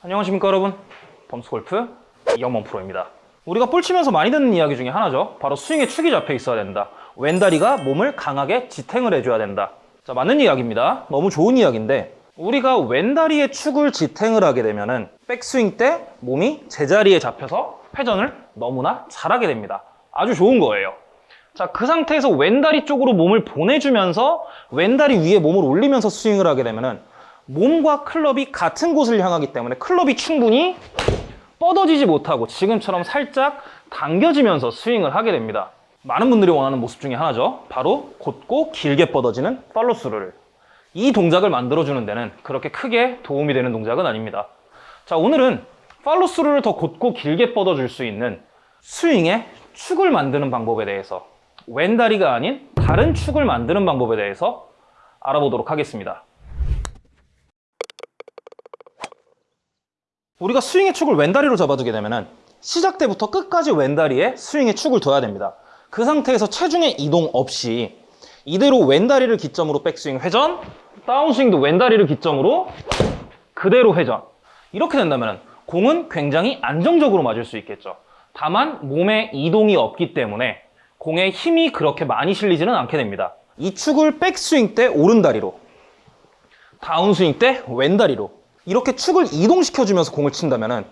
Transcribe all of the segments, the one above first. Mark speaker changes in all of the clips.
Speaker 1: 안녕하십니까 여러분. 범스골프 이영범 프로입니다. 우리가 볼 치면서 많이 듣는 이야기 중에 하나죠. 바로 스윙에 축이 잡혀 있어야 된다. 왼다리가 몸을 강하게 지탱을 해줘야 된다. 자 맞는 이야기입니다. 너무 좋은 이야기인데 우리가 왼다리에 축을 지탱을 하게 되면 은 백스윙 때 몸이 제자리에 잡혀서 회전을 너무나 잘하게 됩니다. 아주 좋은 거예요. 자, 그 상태에서 왼다리 쪽으로 몸을 보내주면서 왼다리 위에 몸을 올리면서 스윙을 하게 되면은 몸과 클럽이 같은 곳을 향하기 때문에 클럽이 충분히 뻗어지지 못하고 지금처럼 살짝 당겨지면서 스윙을 하게 됩니다. 많은 분들이 원하는 모습 중에 하나죠. 바로 곧고 길게 뻗어지는 팔로스루를. 이 동작을 만들어주는 데는 그렇게 크게 도움이 되는 동작은 아닙니다. 자, 오늘은 팔로스루를 더 곧고 길게 뻗어줄 수 있는 스윙의 축을 만드는 방법에 대해서 왼다리가 아닌 다른 축을 만드는 방법에 대해서 알아보도록 하겠습니다. 우리가 스윙의 축을 왼다리로 잡아두게 되면 시작 때부터 끝까지 왼다리에 스윙의 축을 둬야 됩니다. 그 상태에서 체중의 이동 없이 이대로 왼다리를 기점으로 백스윙 회전, 다운스윙도 왼다리를 기점으로 그대로 회전. 이렇게 된다면 공은 굉장히 안정적으로 맞을 수 있겠죠. 다만 몸에 이동이 없기 때문에 공에 힘이 그렇게 많이 실리지는 않게 됩니다. 이 축을 백스윙 때 오른다리로, 다운스윙 때 왼다리로 이렇게 축을 이동시켜주면서 공을 친다면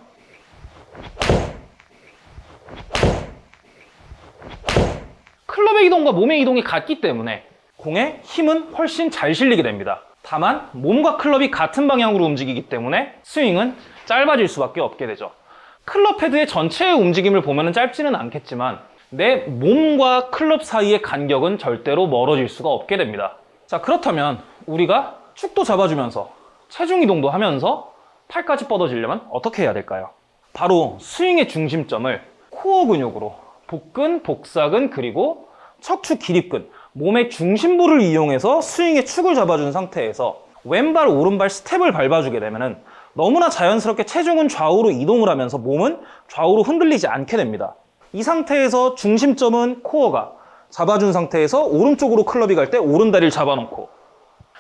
Speaker 1: 클럽의 이동과 몸의 이동이 같기 때문에 공의 힘은 훨씬 잘 실리게 됩니다. 다만 몸과 클럽이 같은 방향으로 움직이기 때문에 스윙은 짧아질 수밖에 없게 되죠. 클럽 헤드의 전체의 움직임을 보면 짧지는 않겠지만 내 몸과 클럽 사이의 간격은 절대로 멀어질 수가 없게 됩니다. 자 그렇다면 우리가 축도 잡아주면서 체중 이동도 하면서 팔까지 뻗어지려면 어떻게 해야 될까요? 바로 스윙의 중심점을 코어 근육으로 복근, 복사근, 그리고 척추 기립근, 몸의 중심부를 이용해서 스윙의 축을 잡아준 상태에서 왼발, 오른발 스텝을 밟아주게 되면 너무나 자연스럽게 체중은 좌우로 이동을 하면서 몸은 좌우로 흔들리지 않게 됩니다. 이 상태에서 중심점은 코어가 잡아준 상태에서 오른쪽으로 클럽이 갈 때 오른 다리를 잡아놓고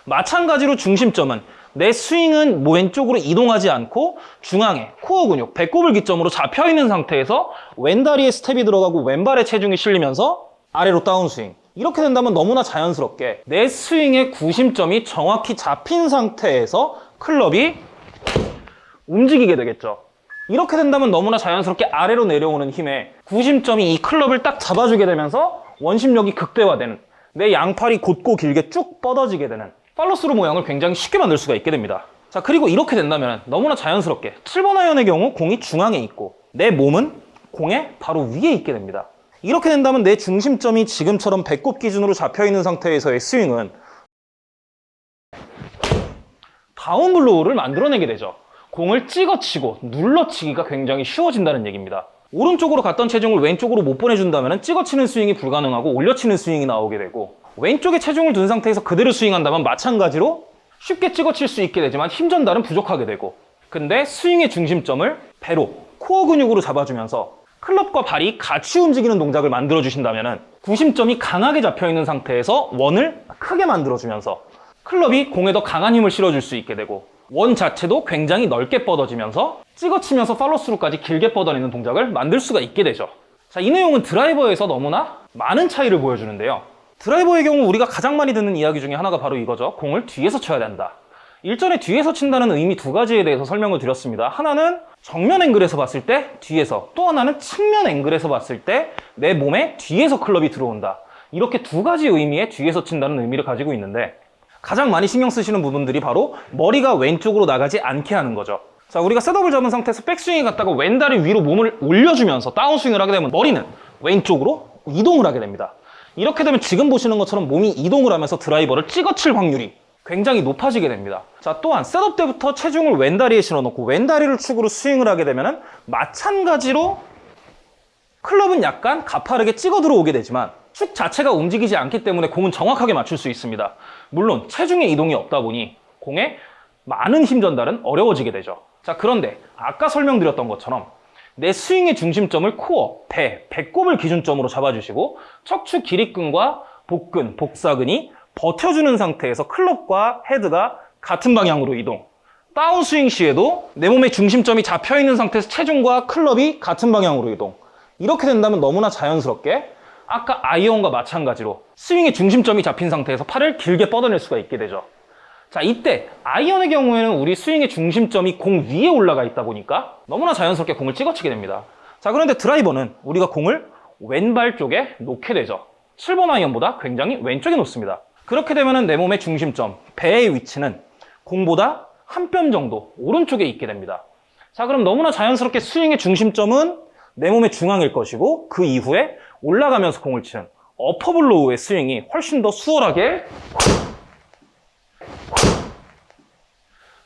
Speaker 1: 마찬가지로 중심점은 내 스윙은 뭐 왼쪽으로 이동하지 않고 중앙에 코어 근육, 배꼽을 기점으로 잡혀있는 상태에서 왼다리에 스텝이 들어가고 왼발에 체중이 실리면서 아래로 다운 스윙. 이렇게 된다면 너무나 자연스럽게 내 스윙의 구심점이 정확히 잡힌 상태에서 클럽이 움직이게 되겠죠. 이렇게 된다면 너무나 자연스럽게 아래로 내려오는 힘에 구심점이 이 클럽을 딱 잡아주게 되면서 원심력이 극대화되는 내 양팔이 곧고 길게 쭉 뻗어지게 되는 팔로스루 모양을 굉장히 쉽게 만들 수가 있게 됩니다. 자 그리고 이렇게 된다면 너무나 자연스럽게 7번 아이언의 경우 공이 중앙에 있고 내 몸은 공의 바로 위에 있게 됩니다. 이렇게 된다면 내 중심점이 지금처럼 배꼽 기준으로 잡혀있는 상태에서의 스윙은 down blow를 만들어내게 되죠. 공을 찍어치고 눌러치기가 굉장히 쉬워진다는 얘기입니다. 오른쪽으로 갔던 체중을 왼쪽으로 못 보내준다면 찍어치는 스윙이 불가능하고 올려치는 스윙이 나오게 되고 왼쪽에 체중을 둔 상태에서 그대로 스윙한다면 마찬가지로 쉽게 찍어칠 수 있게 되지만 힘 전달은 부족하게 되고. 근데 스윙의 중심점을 배로 코어 근육으로 잡아주면서 클럽과 발이 같이 움직이는 동작을 만들어 주신다면 구심점이 강하게 잡혀있는 상태에서 원을 크게 만들어주면서 클럽이 공에 더 강한 힘을 실어줄 수 있게 되고 원 자체도 굉장히 넓게 뻗어지면서 찍어치면서 팔로스루까지 길게 뻗어내는 동작을 만들 수가 있게 되죠. 자, 이 내용은 드라이버에서 너무나 많은 차이를 보여주는데요 드라이버의 경우 우리가 가장 많이 듣는 이야기 중에 하나가 바로 이거죠. 공을 뒤에서 쳐야 된다. 일전에 뒤에서 친다는 의미 두 가지에 대해서 설명을 드렸습니다. 하나는 정면 앵글에서 봤을 때 뒤에서 또 하나는 측면 앵글에서 봤을 때 내 몸에 뒤에서 클럽이 들어온다. 이렇게 두 가지 의미의 뒤에서 친다는 의미를 가지고 있는데 가장 많이 신경 쓰시는 부분들이 바로 머리가 왼쪽으로 나가지 않게 하는 거죠. 자 우리가 셋업을 잡은 상태에서 백스윙에 갔다가 왼다리 위로 몸을 올려주면서 다운스윙을 하게 되면 머리는 왼쪽으로 이동을 하게 됩니다 이렇게 되면 지금 보시는 것처럼 몸이 이동을 하면서 드라이버를 찍어칠 확률이 굉장히 높아지게 됩니다. 자 또한 셋업 때부터 체중을 왼다리에 실어놓고 왼다리를 축으로 스윙을 하게 되면 마찬가지로 클럽은 약간 가파르게 찍어 들어오게 되지만 축 자체가 움직이지 않기 때문에 공은 정확하게 맞출 수 있습니다. 물론 체중의 이동이 없다 보니 공에 많은 힘 전달은 어려워지게 되죠. 자 그런데 아까 설명드렸던 것처럼 내 스윙의 중심점을 코어, 배, 배꼽을 기준점으로 잡아주시고 척추 기립근과 복근, 복사근이 버텨주는 상태에서 클럽과 헤드가 같은 방향으로 이동 다운스윙 시에도 내 몸의 중심점이 잡혀 있는 상태에서 체중과 클럽이 같은 방향으로 이동. 이렇게 된다면 너무나 자연스럽게 아까 아이언과 마찬가지로 스윙의 중심점이 잡힌 상태에서 팔을 길게 뻗어낼 수가 있게 되죠. 자, 이때 아이언의 경우에는 우리 스윙의 중심점이 공 위에 올라가 있다 보니까 너무나 자연스럽게 공을 찍어치게 됩니다. 자, 그런데 드라이버는 우리가 공을 왼발 쪽에 놓게 되죠. 7번 아이언보다 굉장히 왼쪽에 놓습니다. 그렇게 되면 내 몸의 중심점, 배의 위치는 공보다 한 뼘 정도 오른쪽에 있게 됩니다. 자, 그럼 너무나 자연스럽게 스윙의 중심점은 내 몸의 중앙일 것이고 그 이후에 올라가면서 공을 치는 어퍼블로우의 스윙이 훨씬 더 수월하게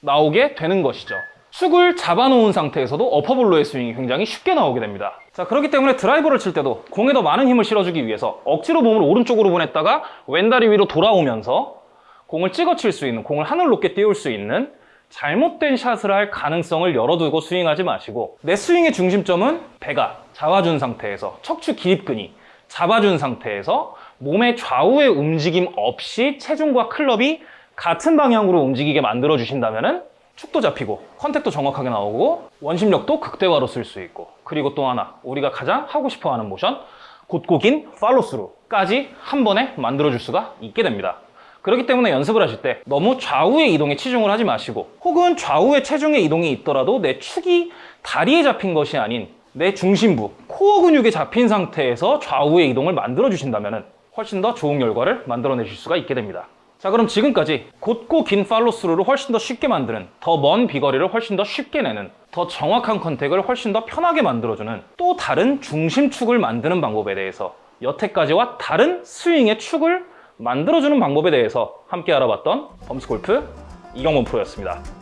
Speaker 1: 나오게 되는 것이죠. 축을 잡아놓은 상태에서도 어퍼블로의 스윙이 굉장히 쉽게 나오게 됩니다. 자, 그렇기 때문에 드라이버를 칠 때도 공에 더 많은 힘을 실어주기 위해서 억지로 몸을 오른쪽으로 보냈다가 왼다리 위로 돌아오면서 공을 찍어 칠 수 있는, 공을 하늘 높게 띄울 수 있는 잘못된 샷을 할 가능성을 열어두고 스윙하지 마시고 내 스윙의 중심점은 배가 잡아준 상태에서 척추 기립근이 잡아준 상태에서 몸의 좌우의 움직임 없이 체중과 클럽이 같은 방향으로 움직이게 만들어 주신다면은 축도 잡히고 contact도 정확하게 나오고 원심력도 극대화로 쓸 수 있고 그리고 또 하나 우리가 가장 하고 싶어 하는 모션 곧고 긴 follow-through까지 한 번에 만들어 줄 수가 있게 됩니다. 그렇기 때문에 연습을 하실 때 너무 좌우의 이동에 치중을 하지 마시고 혹은 좌우의 체중의 이동이 있더라도 내 축이 다리에 잡힌 것이 아닌 내 중심부, 코어 근육에 잡힌 상태에서 좌우의 이동을 만들어 주신다면 훨씬 더 좋은 결과를 만들어내실 수가 있게 됩니다. 자 그럼 지금까지 곧고 긴 팔로스루를 훨씬 더 쉽게 만드는 더 먼 비거리를 훨씬 더 쉽게 내는 더 정확한 컨택을 훨씬 더 편하게 만들어주는 또 다른 중심축을 만드는 방법에 대해서 여태까지와 다른 스윙의 축을 만들어주는 방법에 대해서 함께 알아봤던 범스골프 이경범 프로였습니다.